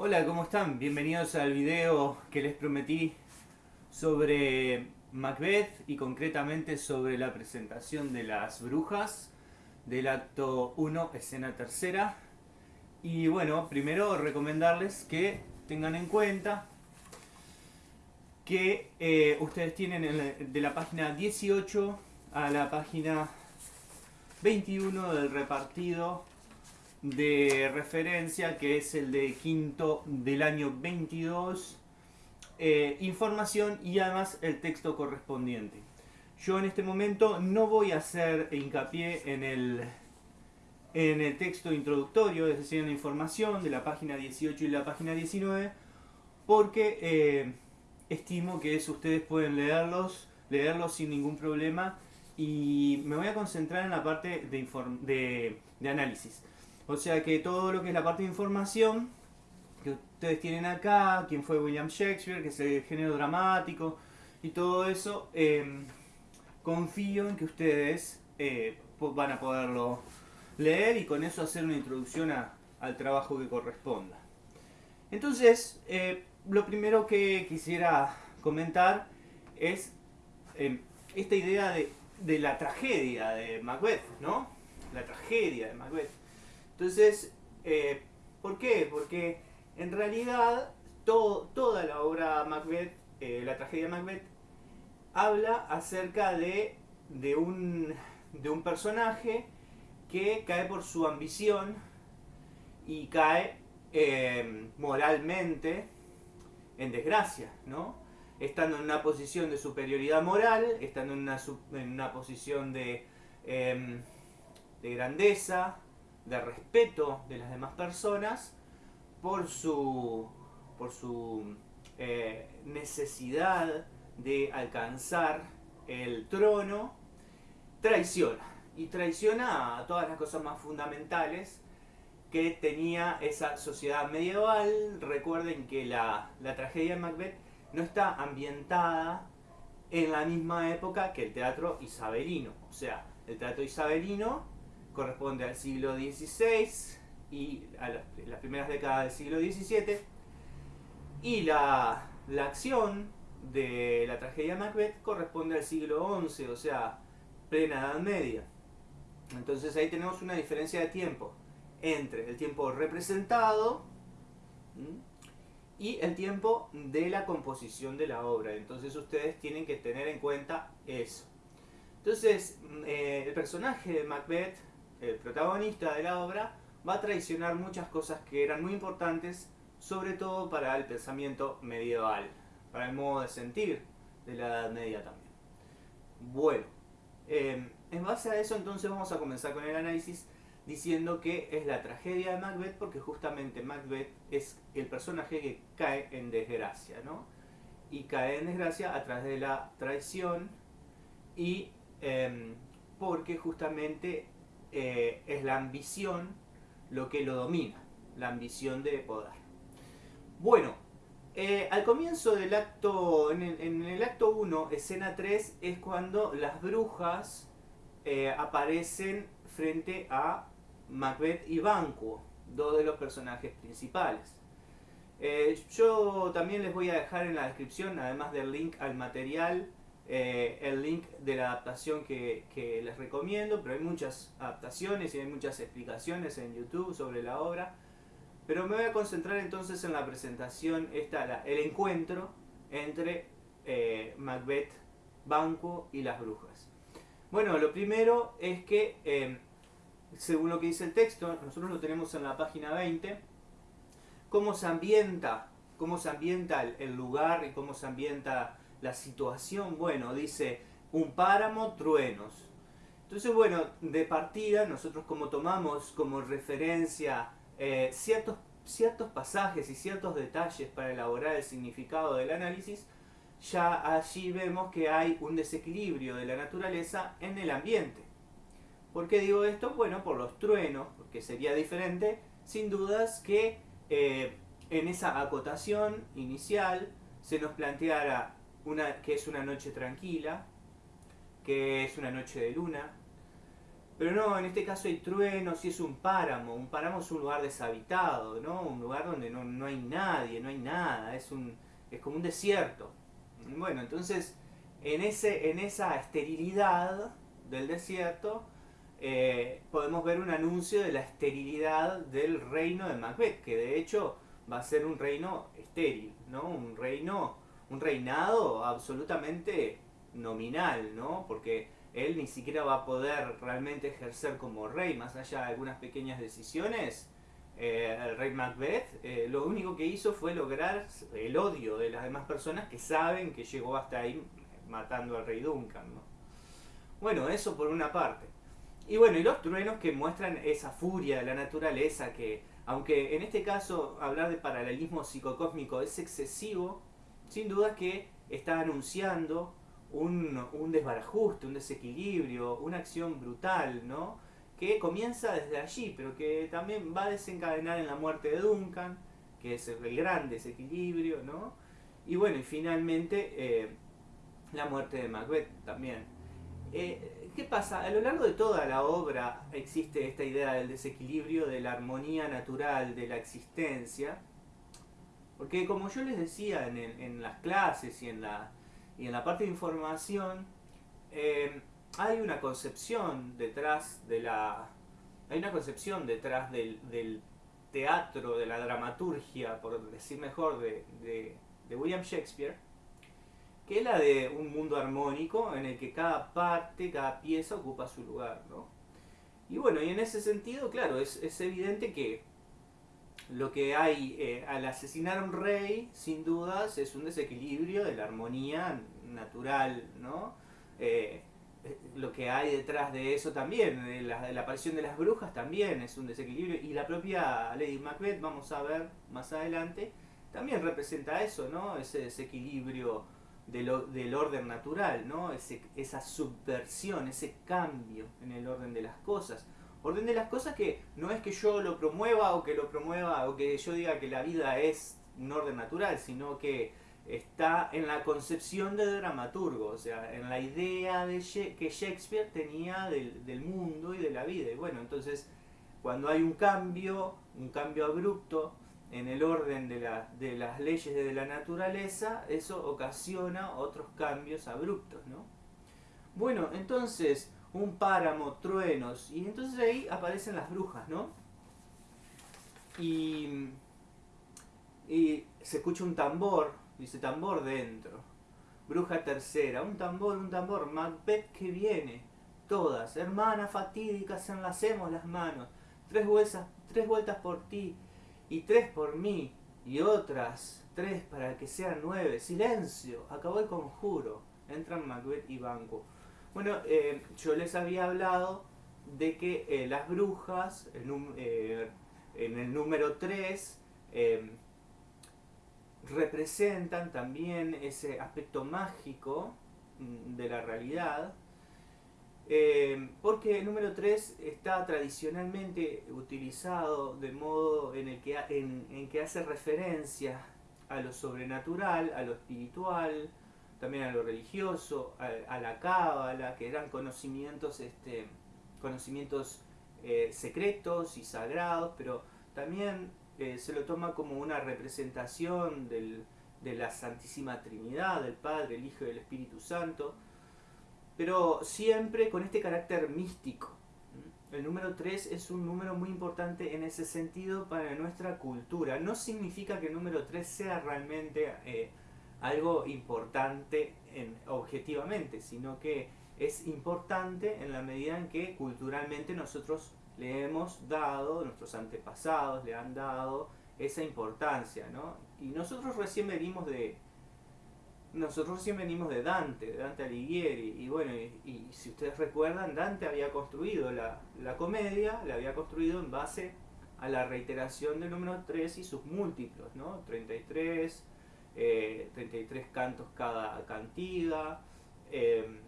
Hola, ¿cómo están? Bienvenidos al video que les prometí sobre Macbeth y concretamente sobre la presentación de las brujas del acto 1, escena tercera. Y bueno, primero recomendarles que tengan en cuenta que eh, ustedes tienen de la página 18 a la página 21 del repartido de referencia que es el de quinto del año 22 eh, información y además el texto correspondiente. Yo en este momento no voy a hacer hincapié en el en el texto introductorio es decir en la información de la página 18 y la página 19 porque eh, estimo que ustedes pueden leerlos leerlos sin ningún problema y me voy a concentrar en la parte de, de, de análisis o sea que todo lo que es la parte de información que ustedes tienen acá, quién fue William Shakespeare, que es el género dramático y todo eso, em, confío en que ustedes eh, van a poderlo leer y con eso hacer una introducción al trabajo que corresponda. Entonces, eh, lo primero que quisiera comentar es em, esta idea de, de la tragedia de Macbeth, ¿no? La tragedia de Macbeth. Entonces, eh, ¿por qué? Porque en realidad toda la obra Macbeth, eh, la tragedia Macbeth, habla acerca de, un, personaje que cae por su ambición y cae eh, moralmente en desgracia, ¿no? Estando en una posición de superioridad moral, estando en una, posición de, de grandeza, de respeto de las demás personas por su, por su eh, necesidad de alcanzar el trono, traiciona. Y traiciona a todas las cosas más fundamentales que tenía esa sociedad medieval. Recuerden que la, la tragedia de Macbeth no está ambientada en la misma época que el teatro isabelino. O sea, el teatro isabelino corresponde al siglo XVI y a las, primeras décadas del siglo XVII. Y la, acción de la tragedia Macbeth corresponde al siglo XI, o sea, plena Edad Media. Entonces ahí tenemos una diferencia de tiempo entre el tiempo representado y el tiempo de la composición de la obra. Entonces ustedes tienen que tener en cuenta eso. Entonces, eh, el personaje de Macbeth el protagonista de la obra, va a traicionar muchas cosas que eran muy importantes, sobre todo para el pensamiento medieval, para el modo de sentir de la Edad Media también. Bueno, em, en base a eso entonces vamos a comenzar con el análisis diciendo que es la tragedia de Macbeth porque justamente Macbeth es el personaje que cae en desgracia, ¿no? Y cae en desgracia a través de la traición y em, porque justamente eh, es la ambición lo que lo domina, la ambición de poder. Bueno, eh, al comienzo del acto, en el, acto 1, escena 3, es cuando las brujas eh, aparecen frente a Macbeth y Banquo, dos de los personajes principales. yo también les voy a dejar en la descripción, además del link al material, eh, el link de la adaptación que, les recomiendo, pero hay muchas adaptaciones y hay muchas explicaciones en YouTube sobre la obra. Pero me voy a concentrar entonces en la presentación, esta, el encuentro entre eh, Macbeth, Banco y las brujas. Bueno, lo primero es que, eh, según lo que dice el texto, nosotros lo tenemos en la página 20, cómo se ambienta, cómo se ambienta el lugar y cómo se ambienta la situación, bueno, dice un páramo, truenos. Entonces, bueno, de partida nosotros como tomamos como referencia eh, ciertos, ciertos pasajes y ciertos detalles para elaborar el significado del análisis, ya allí vemos que hay un desequilibrio de la naturaleza en el ambiente. ¿Por qué digo esto? Bueno, por los truenos, porque sería diferente, sin dudas, que eh, en esa acotación inicial se nos planteara que es una noche tranquila, que es una noche de luna, Pero no, en este caso hay truenos y es un páramo. Un páramo es un lugar deshabitado, ¿no? Un lugar donde no, no hay nadie, no hay nada. Es, un, es como un desierto. Bueno, entonces, en, ese, en esa esterilidad del desierto, eh, podemos ver un anuncio de la esterilidad del reino de Macbeth, que de hecho va a ser un reino estéril, ¿no? Un reino, un reinado absolutamente nominal, ¿no? Porque él ni siquiera va a poder realmente ejercer como rey, más allá de algunas pequeñas decisiones. Eh, el rey Macbeth eh, lo único que hizo fue lograr el odio de las demás personas que saben que llegó hasta ahí matando al rey Duncan. ¿no? Bueno, eso por una parte. Y bueno, y los truenos que muestran esa furia de la naturaleza que, aunque en este caso hablar de paralelismo psicocósmico es excesivo, sin duda que está anunciando un, desbarajuste, un desequilibrio, una acción brutal, ¿no? Que comienza desde allí, pero que también va a desencadenar en la muerte de Duncan, que es el gran desequilibrio, ¿no? Y bueno, y finalmente eh, la muerte de Macbeth también. Eh, ¿Qué pasa? A lo largo de toda la obra existe esta idea del desequilibrio, de la armonía natural, de la existencia. Porque como yo les decía en, las clases y en la, y en la parte de información eh, hay una concepción detrás de la hay una concepción detrás del, teatro, de la dramaturgia, por decir mejor, de, de, William Shakespeare, que es la de un mundo armónico en el que cada parte, cada pieza ocupa su lugar, ¿no? Y bueno, y en ese sentido, claro, es, es evidente que lo que hay eh, al asesinar a un rey, sin dudas, es un desequilibrio de la armonía natural, ¿no? Eh, eh, lo que hay detrás de eso también, la, la, aparición de las brujas también es un desequilibrio y la propia Lady Macbeth, vamos a ver más adelante, también representa eso, ¿no? Ese desequilibrio del orden natural, ¿no? Ese, esa subversión, ese cambio en el orden de las cosas. Orden de las cosas que no es que yo lo promueva o que lo promueva o que yo diga que la vida es un orden natural, sino que está en la concepción de dramaturgo, o sea, en la idea de que Shakespeare tenía del, mundo y de la vida. Y bueno, entonces cuando hay un cambio, un cambio abrupto en el orden de, de las leyes de la naturaleza, eso ocasiona otros cambios abruptos, ¿no? Bueno, entonces un páramo, truenos, y entonces ahí aparecen las brujas, ¿no? Y, y se escucha un tambor, dice tambor dentro. Bruja tercera, un tambor, un tambor, Macbeth que viene. Todas, hermanas fatídicas, enlacemos las manos. Tres vueltas, tres vueltas por ti y tres por mí y otras tres para que sean nueve. Silencio, acabó el conjuro. Entran Macbeth y Banco. Bueno, eh, yo les había hablado de que eh, las brujas, eh, en el número 3, representan también ese aspecto mágico mm, de la realidad, porque el número 3 está tradicionalmente utilizado de modo en el que, en que hace referencia a lo sobrenatural, a lo espiritual, también a lo religioso, a, la cábala, que eran conocimientos, este, conocimientos eh, secretos y sagrados, pero también eh, se lo toma como una representación del, de la Santísima Trinidad, del Padre, el Hijo y el Espíritu Santo, pero siempre con este carácter místico. El número 3 es un número muy importante en ese sentido para nuestra cultura. No significa que el número 3 sea realmente... Eh, algo importante en, objetivamente, sino que es importante en la medida en que culturalmente nosotros le hemos dado, nuestros antepasados le han dado esa importancia, ¿no? Y nosotros recién venimos de nosotros recién venimos de Dante, Dante Alighieri, y bueno, y, si ustedes recuerdan, Dante había construido la, la comedia, la había construido en base a la reiteración del número 3 y sus múltiplos, ¿no? 33, 33 eh, cantos cada cantiga, em,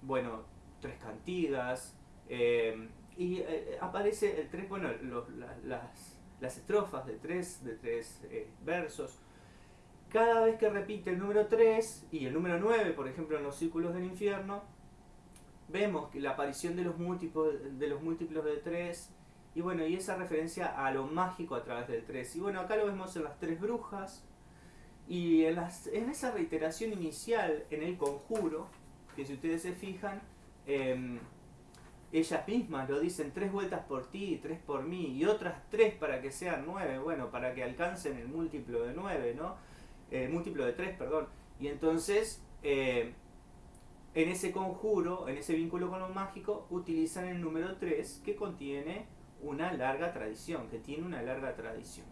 bueno, tres cantigas, em, y eh, aparece el tres, bueno, las, las, estrofas de tres, de tres eh, versos. Cada vez que repite el número 3 y el número 9, por ejemplo, en los círculos del infierno, vemos que la aparición de los múltiplos de, los múltiplos de 3 y bueno, y esa referencia a lo mágico a través del 3. Y bueno, acá lo vemos en las tres brujas y en, las, en esa reiteración inicial en el conjuro, que si ustedes se fijan, eh, ellas mismas lo dicen tres vueltas por ti, tres por mí y otras tres para que sean nueve, bueno, para que alcancen el múltiplo de nueve, ¿no? El múltiplo de tres, perdón. Y entonces, eh, en ese conjuro, en ese vínculo con lo mágico, utilizan el número 3 que contiene una larga tradición, que tiene una larga tradición.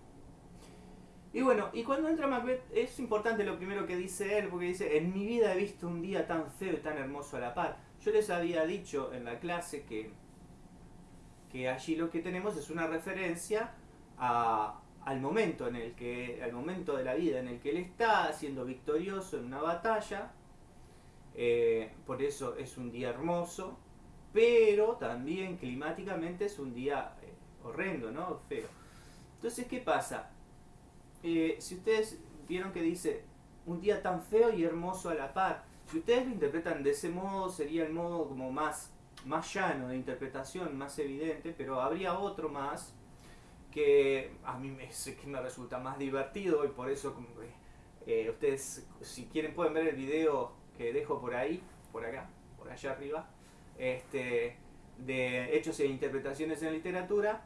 Y bueno, y cuando entra Macbeth es importante lo primero que dice él, porque dice, en mi vida he visto un día tan feo y tan hermoso a la par. Yo les había dicho en la clase que, que allí lo que tenemos es una referencia al momento en el que, al momento de la vida en el que él está siendo victorioso en una batalla, eh, por eso es un día hermoso, pero también climáticamente es un día eh, horrendo, ¿no? Feo. Entonces, ¿qué pasa? Eh, si ustedes vieron que dice un día tan feo y hermoso a la par, si ustedes lo interpretan de ese modo, sería el modo como más, más llano de interpretación, más evidente, pero habría otro más que a mí me, que me resulta más divertido y por eso eh, ustedes si quieren pueden ver el video que dejo por ahí, por acá, por allá arriba, este, de hechos e interpretaciones en literatura.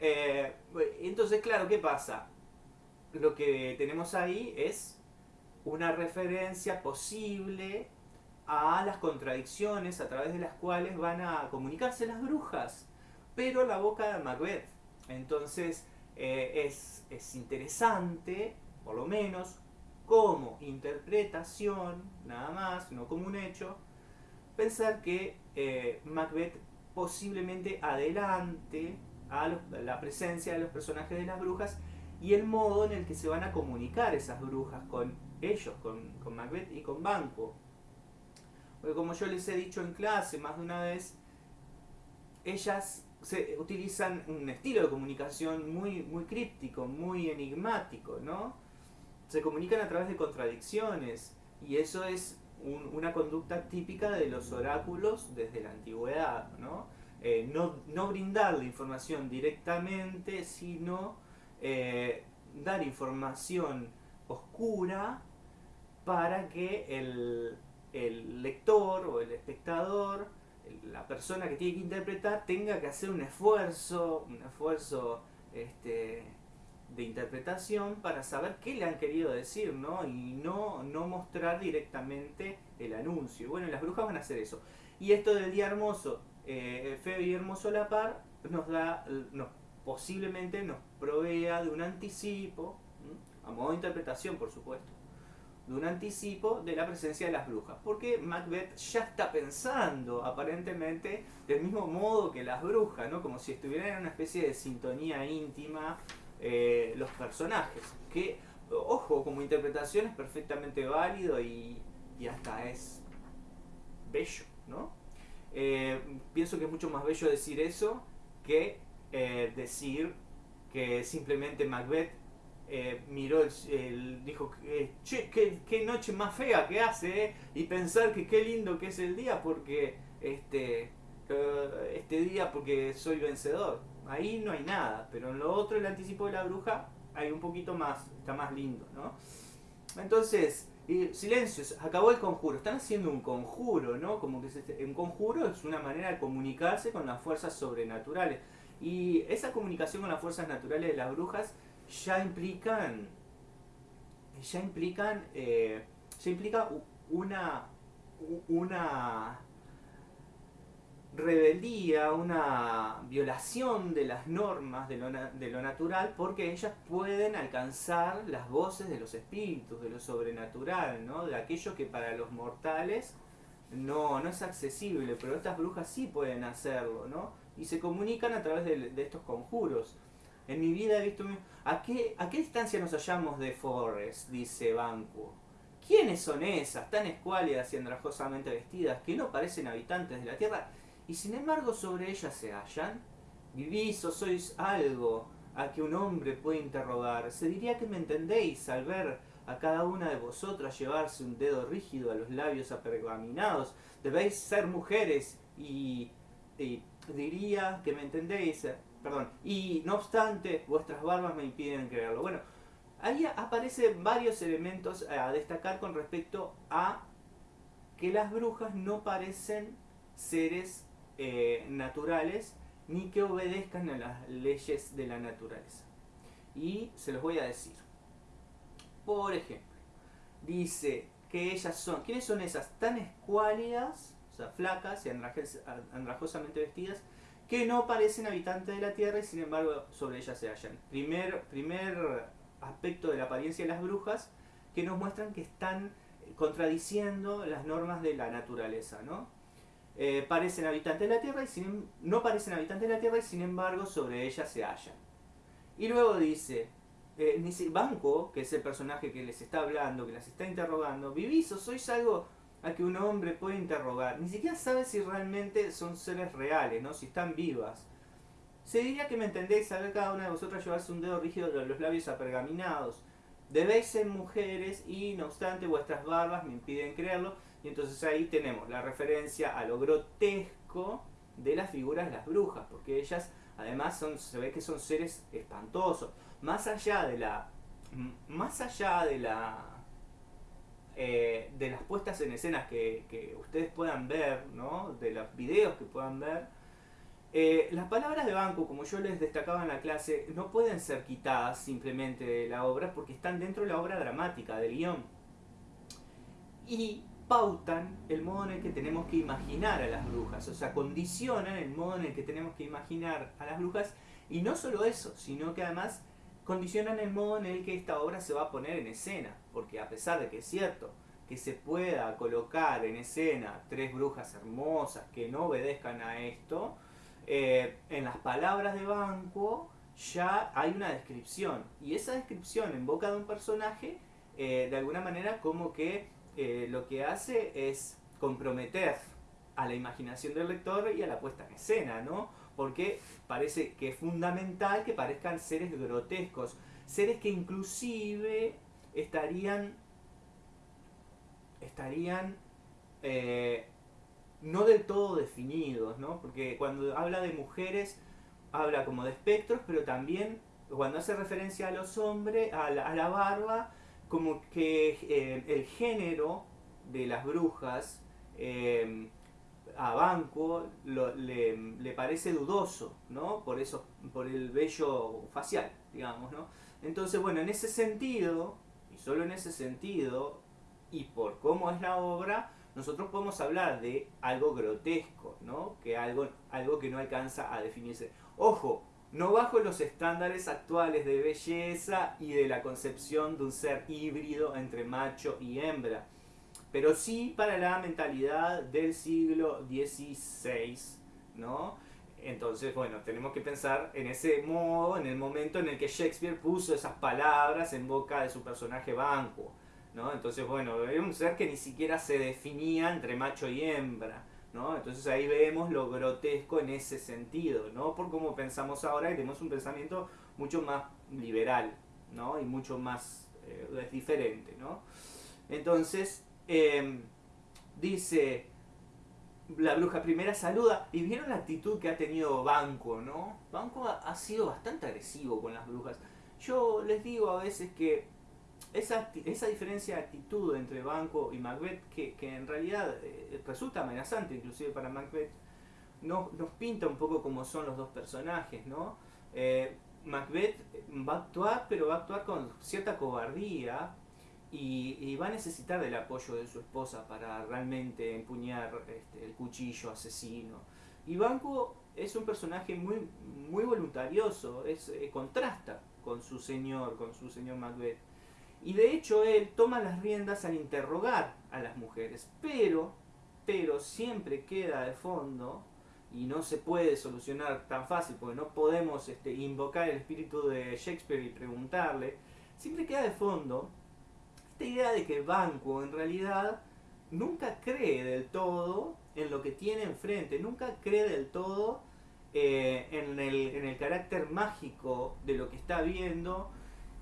Eh, entonces, claro, ¿qué pasa? Lo que tenemos ahí es una referencia posible a las contradicciones a través de las cuales van a comunicarse las brujas, pero la boca de Macbeth. Entonces eh, es, interesante, por lo menos, como interpretación, nada más, no como un hecho, pensar que eh, Macbeth posiblemente adelante a la presencia de los personajes de las brujas y el modo en el que se van a comunicar esas brujas con ellos, con, con Macbeth y con Banco. Porque como yo les he dicho en clase más de una vez, ellas se utilizan un estilo de comunicación muy, muy críptico, muy enigmático, ¿no? Se comunican a través de contradicciones y eso es una conducta típica de los oráculos desde la antigüedad, ¿no? Eh, no, no brindar la información directamente, sino eh, dar información oscura para que el, lector o el espectador, la persona que tiene que interpretar, tenga que hacer un esfuerzo, un esfuerzo este, de interpretación para saber qué le han querido decir, ¿no? Y no, no mostrar directamente el anuncio. Bueno, las brujas van a hacer eso. Y esto del día hermoso, eh, feo y hermoso a la par, nos da, nos posiblemente nos provea de un anticipo, a modo de interpretación por supuesto, de un anticipo de la presencia de las brujas. Porque Macbeth ya está pensando aparentemente del mismo modo que las brujas, ¿no? como si estuvieran en una especie de sintonía íntima eh, los personajes. Que, ojo, como interpretación es perfectamente válido y, y hasta es bello. ¿no? Eh, pienso que es mucho más bello decir eso que eh, decir que simplemente Macbeth eh, miró, el, dijo, eh, che, qué, noche más fea que hace, y pensar que qué lindo que es el día porque este, este día porque soy vencedor. Ahí no hay nada, pero en lo otro, el anticipo de la bruja, hay un poquito más, está más lindo, ¿no? Entonces, silencio, acabó el conjuro. Están haciendo un conjuro, ¿no? Como que un conjuro es una manera de comunicarse con las fuerzas sobrenaturales. Y esa comunicación con las fuerzas naturales de las brujas ya implican, ya implican, eh, ya implica una, una rebeldía, una violación de las normas de lo, de lo, natural, porque ellas pueden alcanzar las voces de los espíritus, de lo sobrenatural, ¿no? de aquello que para los mortales no, no es accesible, pero estas brujas sí pueden hacerlo, ¿no? Y se comunican a través de, estos conjuros. En mi vida he visto... ¿A qué, ¿A qué distancia nos hallamos de Forrest? Dice Banco. ¿Quiénes son esas, tan escuálidas y andrajosamente vestidas, que no parecen habitantes de la tierra, y sin embargo sobre ellas se hallan? ¿Vivís o sois algo a que un hombre puede interrogar? Se diría que me entendéis al ver a cada una de vosotras llevarse un dedo rígido a los labios apergaminados. Debéis ser mujeres y, y diría que me entendéis, eh, perdón, y no obstante vuestras barbas me impiden creerlo. Bueno, ahí aparecen varios elementos a destacar con respecto a que las brujas no parecen seres eh, naturales ni que obedezcan a las leyes de la naturaleza. Y se los voy a decir. Por ejemplo, dice que ellas son, ¿quiénes son esas? Tan escuálidas, o sea, flacas y andrajosamente vestidas, que no parecen habitantes de la tierra y sin embargo sobre ellas se hallan. Primer, primer aspecto de la apariencia de las brujas que nos muestran que están contradiciendo las normas de la naturaleza, ¿no? Eh, parecen habitantes de la Tierra y sin, no parecen habitantes de la Tierra y sin embargo sobre ellas se hallan. Y luego dice, eh, Banco, que es el personaje que les está hablando, que las está interrogando, ¿vivís sois algo a que un hombre puede interrogar? Ni siquiera sabe si realmente son seres reales, ¿no? si están vivas. Se diría que me entendéis, saber cada una de vosotras llevarse un dedo rígido de los labios apergaminados. Debéis ser mujeres y no obstante vuestras barbas me impiden creerlo y entonces ahí tenemos la referencia a lo grotesco de las figuras de las brujas, porque ellas además son, se ve que son seres espantosos. Más allá de la. Más allá de la. Eh, de las puestas en escenas que, ustedes puedan ver, ¿no? de los videos que puedan ver, eh, las palabras de banco, como yo les destacaba en la clase, no pueden ser quitadas simplemente de la obra porque están dentro de la obra dramática, del guion. Y pautan el modo en el que tenemos que imaginar a las brujas, o sea, condicionan el modo en el que tenemos que imaginar a las brujas, y no solo eso, sino que además condicionan el modo en el que esta obra se va a poner en escena, porque a pesar de que es cierto que se pueda colocar en escena tres brujas hermosas que no obedezcan a esto, eh, en las palabras de Banco ya hay una descripción, y esa descripción en boca de un personaje, eh, de alguna manera como que eh, lo que hace es comprometer a la imaginación del lector y a la puesta en escena, ¿no? Porque parece que es fundamental que parezcan seres grotescos, seres que inclusive estarían, estarían eh, no del todo definidos, ¿no? Porque cuando habla de mujeres, habla como de espectros, pero también cuando hace referencia a los hombres, a la barba, como que eh, el género de las brujas eh, a Banco le, parece dudoso, ¿no? Por eso, por el vello facial, digamos, ¿no? Entonces, bueno, en ese sentido, y solo en ese sentido, y por cómo es la obra, nosotros podemos hablar de algo grotesco, ¿no? Que algo, algo que no alcanza a definirse. Ojo, no bajo los estándares actuales de belleza y de la concepción de un ser híbrido entre macho y hembra, pero sí para la mentalidad del siglo XVI, ¿no? Entonces, bueno, tenemos que pensar en ese modo, en el momento en el que Shakespeare puso esas palabras en boca de su personaje Banco, ¿no? Entonces, bueno, era un ser que ni siquiera se definía entre macho y hembra. Entonces ahí vemos lo grotesco en ese sentido, ¿no? Por cómo pensamos ahora y tenemos un pensamiento mucho más liberal, ¿no? Y mucho más eh, diferente, ¿no? Entonces, em, dice, la bruja primera saluda y vieron la actitud que ha tenido Banco, ¿no? Banco ha sido bastante agresivo con las brujas. Yo les digo a veces que esa, esa diferencia de actitud entre Banco y Macbeth, que, en realidad eh, resulta amenazante inclusive para Macbeth, no, nos pinta un poco como son los dos personajes, ¿no? Eh, Macbeth va a actuar, pero va a actuar con cierta cobardía y, va a necesitar del apoyo de su esposa para realmente empuñar este, el cuchillo asesino. Y Banco es un personaje muy, muy voluntarioso, es, eh, contrasta con su señor, con su señor Macbeth. Y de hecho él toma las riendas al interrogar a las mujeres, pero, pero siempre queda de fondo y no se puede solucionar tan fácil porque no podemos este, invocar el espíritu de Shakespeare y preguntarle, siempre queda de fondo esta idea de que Banco en realidad nunca cree del todo en lo que tiene enfrente, nunca cree del todo eh, en, el, en el carácter mágico de lo que está viendo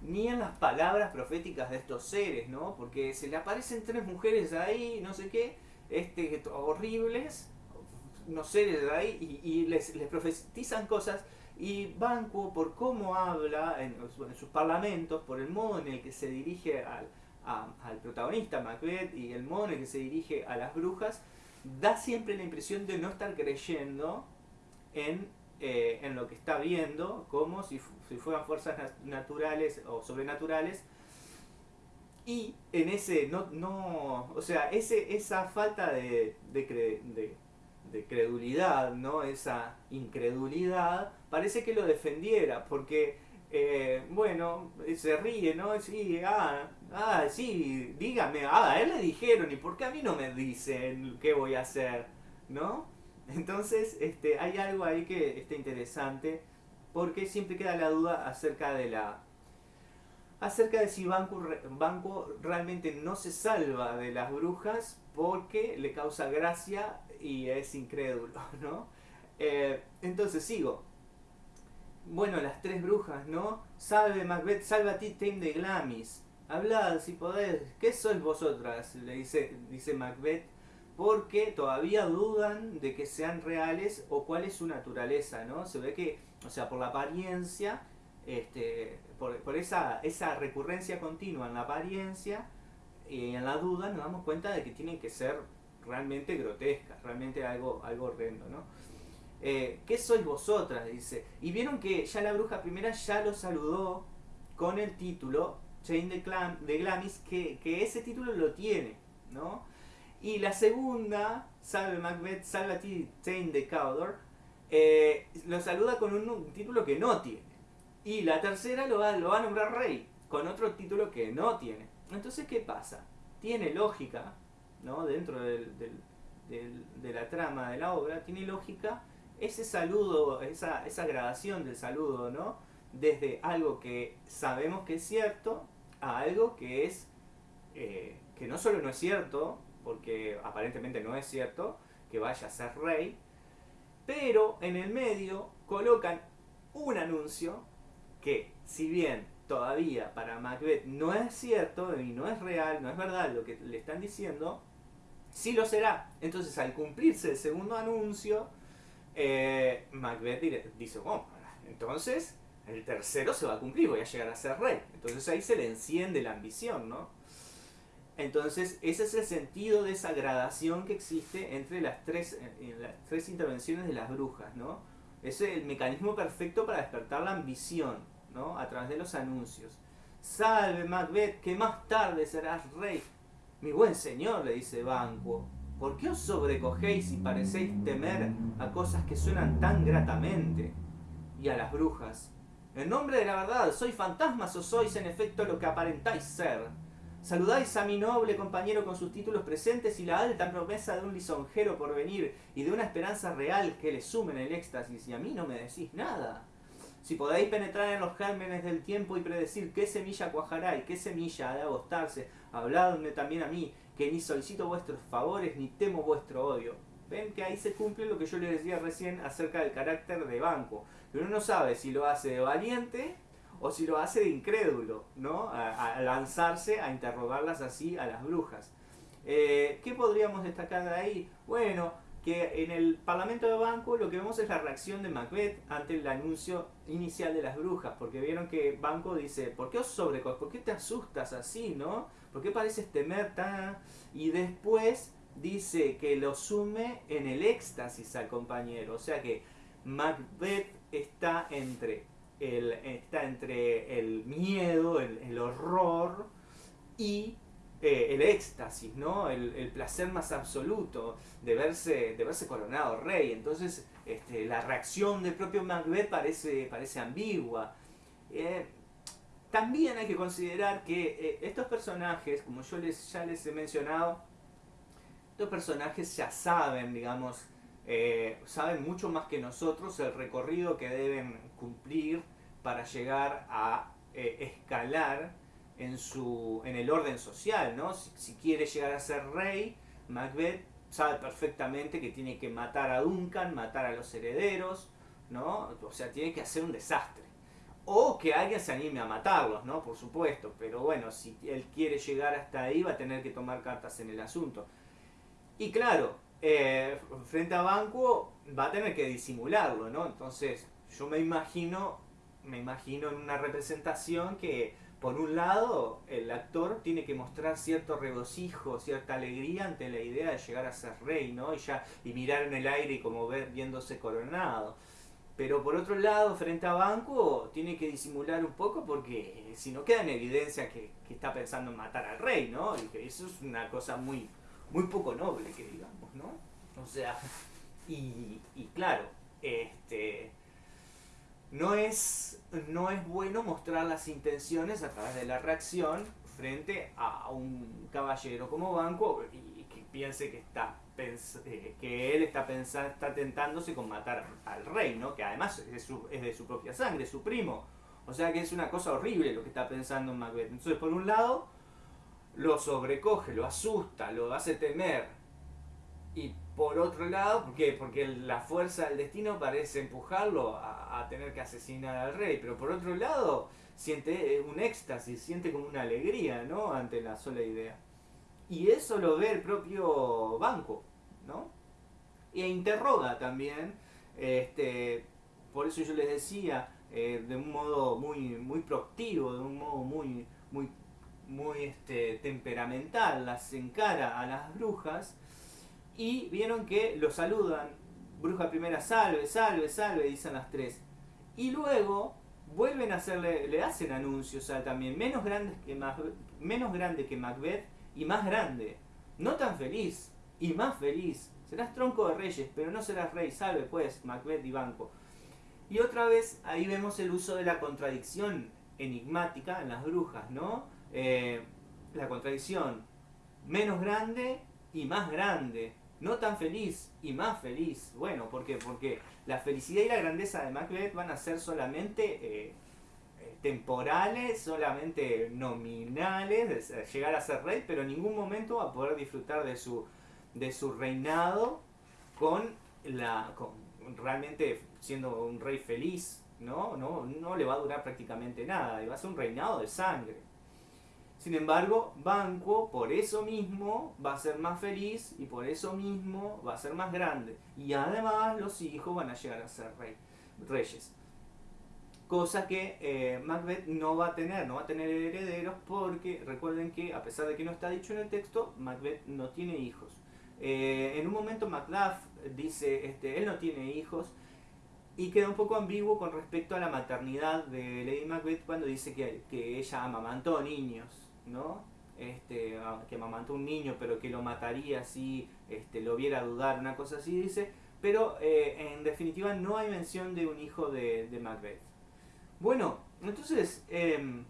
ni en las palabras proféticas de estos seres, ¿no? Porque se le aparecen tres mujeres ahí, no sé qué, este, horribles, no seres ahí, y, les, profetizan cosas, y Banco, por cómo habla en, sus parlamentos, por el modo en el que se dirige al, al protagonista, Macbeth, y el el que se dirige a las brujas, da siempre la impresión de no estar creyendo en eh, en lo que está viendo, como si, fueran fuerzas naturales o sobrenaturales. Y en ese, no, no, o sea, ese, esa falta de, de, credulidad, ¿no? esa incredulidad, parece que lo defendiera, porque, eh, bueno, se ríe, ¿no? Sí, ah, ah, sí, dígame, ah, a él le dijeron, ¿y por qué a mí no me dicen qué voy a hacer? ¿No? Entonces, este, hay algo ahí que está interesante, porque siempre queda la duda acerca de la acerca de si Banco, Banco realmente no se salva de las brujas porque le causa gracia y es incrédulo, ¿no? Eh, entonces sigo. Bueno, las tres brujas, ¿no? Salve Macbeth, salva a ti, Tame de Glamis. Hablad si podés. ¿Qué sois vosotras? Le dice, dice Macbeth porque todavía dudan de que sean reales o cuál es su naturaleza, ¿no? Se ve que, o sea, por la apariencia, este, por, esa, esa recurrencia continua en la apariencia y en la duda, nos damos cuenta de que tienen que ser realmente grotescas, realmente algo, algo horrendo, ¿no? Eh, ¿Qué sois vosotras? Dice. Y vieron que ya la bruja primera ya lo saludó con el título, Chain de, de Glamis, que, que ese título lo tiene, ¿no? Y la segunda, Salve Macbeth, Salve a ti, Tain de Cawdor, eh, lo saluda con un, título que no tiene. Y la tercera lo va, a nombrar rey, con otro título que no tiene. Entonces, ¿qué pasa? Tiene lógica, ¿no? Dentro del, de la trama de la obra, tiene lógica ese saludo, esa, esa gradación del saludo, ¿no? Desde algo que sabemos que es cierto a algo que es, eh, que no solo no es cierto, porque aparentemente no es cierto que vaya a ser rey, pero en el medio colocan un anuncio que, si bien todavía para Macbeth no es cierto y no es real, no es verdad lo que le están diciendo, sí lo será. Entonces, al cumplirse el segundo anuncio, eh, Macbeth dice, oh, entonces el tercero se va a cumplir, voy a llegar a ser rey. Entonces ahí se le enciende la ambición, ¿no? Entonces, ese es el sentido de esa gradación que existe entre las tres, eh, tres intervenciones de las brujas, ¿no? Es el mecanismo perfecto para despertar la ambición, ¿no? A través de los anuncios. Salve Macbeth, que más tarde serás rey. Mi buen señor, le dice Banquo, ¿por qué os sobrecogéis y parecéis temer a cosas que suenan tan gratamente? Y a las brujas. En nombre de la verdad, ¿sois fantasmas o sois en efecto lo que aparentáis ser? Saludáis a mi noble compañero con sus títulos presentes y la alta promesa de un lisonjero por venir y de una esperanza real que le sumen el éxtasis y a mí no me decís nada. Si podéis penetrar en los gérmenes del tiempo y predecir qué semilla cuajará y qué semilla ha de agostarse, habladme también a mí, que ni solicito vuestros favores ni temo vuestro odio. Ven que ahí se cumple lo que yo les decía recién acerca del carácter de banco. Pero uno no sabe si lo hace de valiente o si lo hace de incrédulo, ¿no? A, lanzarse a interrogarlas así a las brujas. Eh, ¿Qué podríamos destacar de ahí? Bueno, que en el Parlamento de Banco lo que vemos es la reacción de Macbeth ante el anuncio inicial de las brujas, porque vieron que Banco dice, ¿por qué os sobrecos? ¿Por qué te asustas así, no? ¿Por qué pareces temer tan...? Y después dice que lo sume en el éxtasis al compañero, o sea que Macbeth está entre está entre el miedo, el, horror y eh, el éxtasis, ¿no? El, placer más absoluto de verse, de verse coronado rey. Entonces, este, la reacción del propio Macbeth parece, parece ambigua. Eh, también hay que considerar que eh, estos personajes, como yo les, ya les he mencionado, estos personajes ya saben, digamos, saben mucho más que nosotros el recorrido que deben cumplir para llegar a eh, escalar en, su, en el orden social, ¿no? Si, quiere llegar a ser rey, Macbeth sabe perfectamente que tiene que matar a Duncan, matar a los herederos, ¿no? O sea, tiene que hacer un desastre. O que alguien se anime a matarlos, ¿no? Por supuesto. Pero bueno, si él quiere llegar hasta ahí, va a tener que tomar cartas en el asunto. Y claro, eh, frente a Banco va a tener que disimularlo, ¿no? Entonces, yo me imagino, me imagino en una representación que por un lado, el actor tiene que mostrar cierto regocijo, cierta alegría ante la idea de llegar a ser rey, ¿no? Y ya y mirar en el aire y como ver viéndose coronado. Pero por otro lado, frente a Banco, tiene que disimular un poco porque si no queda en evidencia que, está pensando en matar al rey, ¿no? Y que eso es una cosa muy, muy poco noble, que digamos, ¿no? O sea, y, y claro, este no es, no es bueno mostrar las intenciones a través de la reacción frente a un caballero como Banco y que piense que está eh, que él está pensando, está tentándose con matar al rey, ¿no? Que además es de, su, es de su propia sangre, su primo. O sea que es una cosa horrible lo que está pensando Macbeth. Entonces, por un lado, lo sobrecoge, lo asusta, lo hace temer. Y por otro lado, ¿por? Porque la fuerza del destino parece empujarlo a, tener que asesinar al rey, pero por otro lado siente eh, un éxtasis, siente como una alegría, ¿no? Ante la sola idea. Y eso lo ve el propio banco, ¿no? E interroga también, este, por eso yo les decía, eh, de un modo muy, muy proactivo, de un modo muy, muy, muy este, temperamental, las encara a las brujas y vieron que lo saludan. Bruja primera, salve, salve, salve, dicen las tres. Y luego vuelven a hacerle, le hacen anuncios a también, menos, grandes que menos grande que Macbeth y más grande. No tan feliz y más feliz. Serás tronco de reyes, pero no serás rey. Salve pues, Macbeth y Banco. Y otra vez ahí vemos el uso de la contradicción enigmática en las brujas, ¿no? Eh, la contradicción menos grande y más grande no tan feliz y más feliz. Bueno, ¿por qué? Porque la felicidad y la grandeza de Macbeth van a ser solamente eh, eh, temporales, solamente nominales, llegar a ser rey, pero en ningún momento va a poder disfrutar de su, de su reinado con la con realmente siendo un rey feliz, ¿no? No, no le va a durar prácticamente nada, y va a ser un reinado de sangre. Sin embargo, Banco por eso mismo va a ser más feliz y por eso mismo va a ser más grande. Y además los hijos van a llegar a ser rey, reyes. Cosa que eh, Macbeth no va a tener, no va a tener herederos porque recuerden que a pesar de que no está dicho en el texto, Macbeth no tiene hijos. Eh, en un momento Macduff dice, este, él no tiene hijos y queda un poco ambiguo con respecto a la maternidad de Lady Macbeth cuando dice que, que ella amamantó niños. ¿No? Este, que amamantó un niño, pero que lo mataría si este, lo viera dudar, una cosa así dice. Pero eh, en definitiva no hay mención de un hijo de, Macbeth. Bueno, entonces em,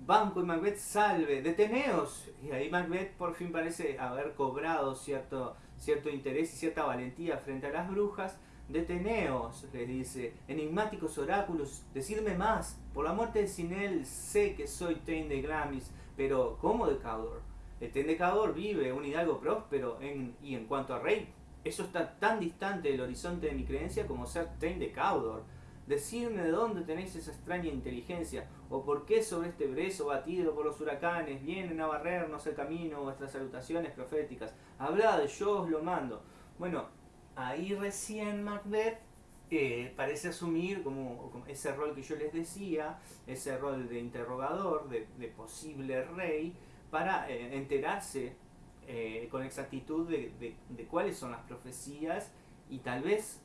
Banco y Macbeth salve, deteneos. Y ahí Macbeth por fin parece haber cobrado cierto, cierto interés y cierta valentía frente a las brujas Deteneos, les dice, enigmáticos oráculos, decidme más. Por la muerte de Sinel sé que soy Tain de Glamis, pero ¿cómo de Caudor? El Tain de Caudor vive, un hidalgo próspero, y en cuanto a rey, eso está tan distante del horizonte de mi creencia como ser Tain de Caudor. Decidme de dónde tenéis esa extraña inteligencia, o por qué sobre este brezo batido por los huracanes vienen a barrernos el camino vuestras salutaciones proféticas. Hablad, yo os lo mando. Bueno, ahí recién Macbeth eh, parece asumir como, ese rol que yo les decía, ese rol de interrogador, de, posible rey, para eh, enterarse eh, con exactitud de, cuáles son las profecías y tal vez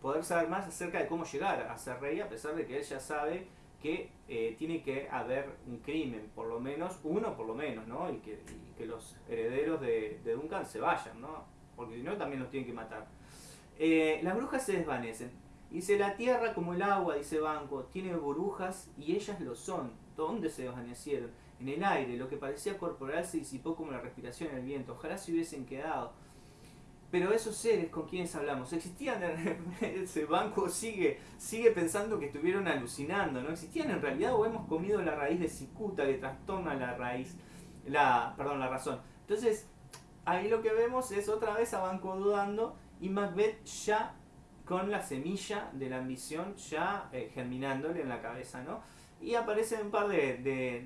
poder saber más acerca de cómo llegar a ser rey, a pesar de que él ya sabe que tiene que haber un crimen, por lo menos, uno por lo menos, ¿no? Y que, los herederos de, de Duncan se vayan, ¿no? Porque si no también los tienen que matar. Eh, las brujas se desvanecen. Dice, la tierra como el agua, dice Banco, tiene burbujas y ellas lo son. ¿Dónde se desvanecieron? En el aire, lo que parecía corporal se disipó como la respiración en el viento. Ojalá se hubiesen quedado. Pero esos seres con quienes hablamos, existían, ese banco sigue, sigue pensando que estuvieron alucinando, ¿no? Existían en realidad o hemos comido la raíz de cicuta que trastorna la raíz, la, perdón, la razón. Entonces, ahí lo que vemos es otra vez a Banco dudando y Macbeth ya con la semilla de la ambición ya eh, germinándole en la cabeza, ¿no? Y aparecen un par de,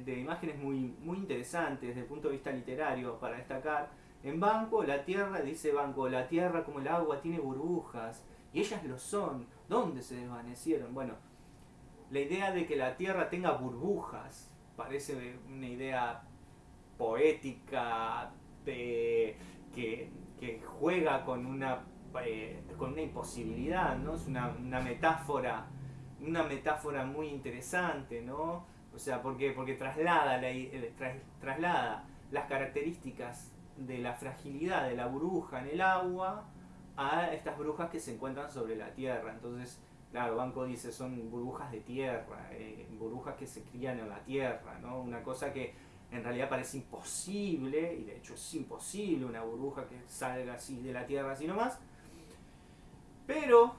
de, imágenes muy, muy interesantes desde el punto de vista literario para destacar. En Banco, la Tierra, dice Banco, la Tierra como el agua tiene burbujas, y ellas lo son. ¿Dónde se desvanecieron? Bueno, la idea de que la Tierra tenga burbujas parece una idea poética que, juega con una, eh, con una imposibilidad, ¿no? Es una, metáfora, una metáfora muy interesante, ¿no? O sea, porque, porque traslada, la, eh, traslada las características de la fragilidad de la burbuja en el agua a estas brujas que se encuentran sobre la tierra. Entonces, claro, Banco dice, son burbujas de tierra, eh, burbujas que se crían en la tierra, ¿no? Una cosa que en realidad parece imposible, y de hecho es imposible una burbuja que salga así de la tierra así nomás. Pero,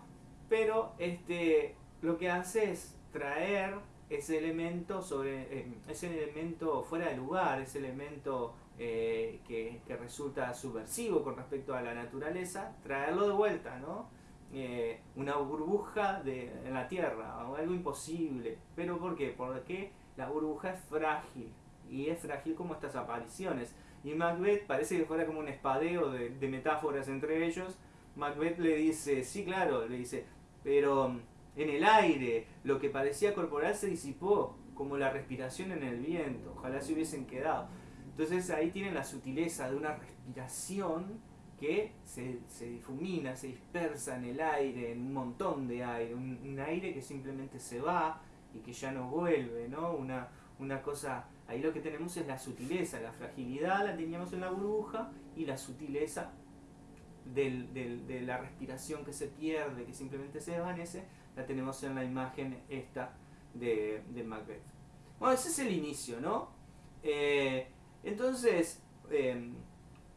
pero, este, lo que hace es traer ese elemento sobre eh, ese elemento fuera de lugar, ese elemento eh, que, resulta subversivo con respecto a la naturaleza, traerlo de vuelta, ¿no? Eh, una burbuja de, en la Tierra, algo imposible. ¿Pero por qué? Porque la burbuja es frágil, y es frágil como estas apariciones. Y Macbeth parece que fuera como un espadeo de, metáforas entre ellos. Macbeth le dice, sí, claro, le dice, pero en el aire lo que parecía corporal se disipó, como la respiración en el viento. Ojalá se hubiesen quedado. Entonces ahí tienen la sutileza de una respiración que se, difumina, se dispersa en el aire, en un montón de aire, un, aire que simplemente se va y que ya no vuelve, ¿no? Una, una cosa, ahí lo que tenemos es la sutileza, la fragilidad la teníamos en la burbuja y la sutileza de la respiración que se pierde, que simplemente se desvanece, la tenemos en la imagen esta de, Macbeth. Bueno, ese es el inicio, ¿no? Eh, entonces, em,